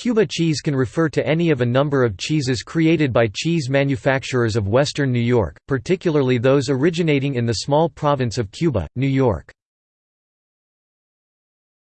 Cuba cheese can refer to any of a number of cheeses created by cheese manufacturers of western New York, particularly those originating in the small province of Cuba, New York.